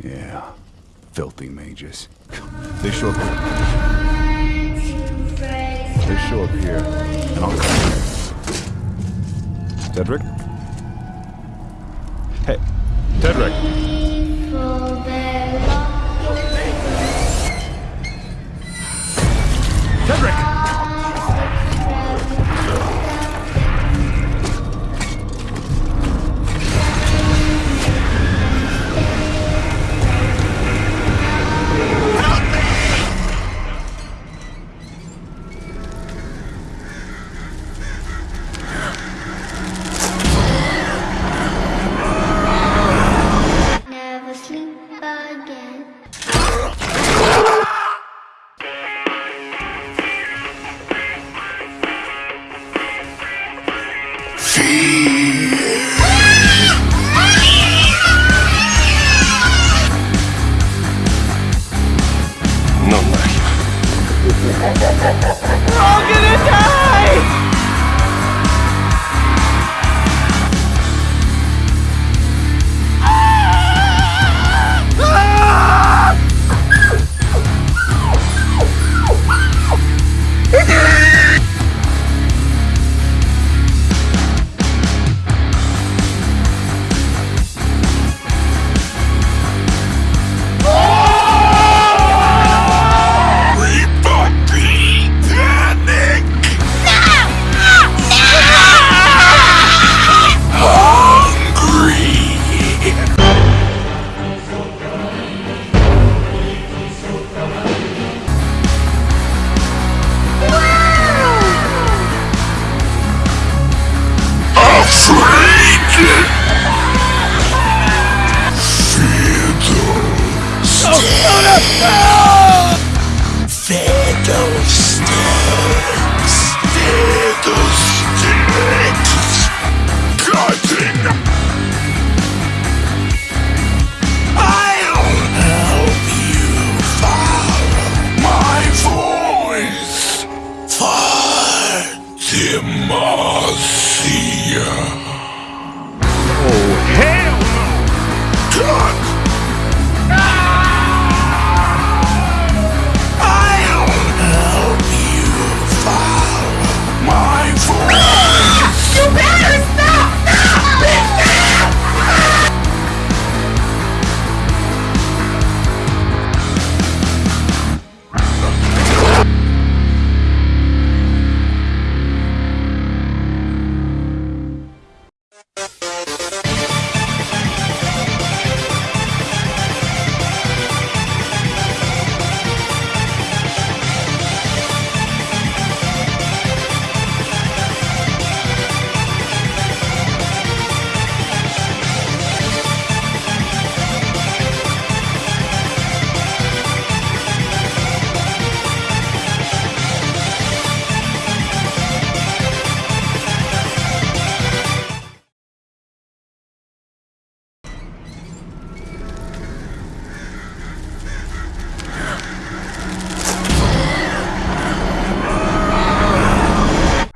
Yeah, filthy mages. They show up. They show up here, and I'll come. Cedric? Hey! Cedric! Música 样。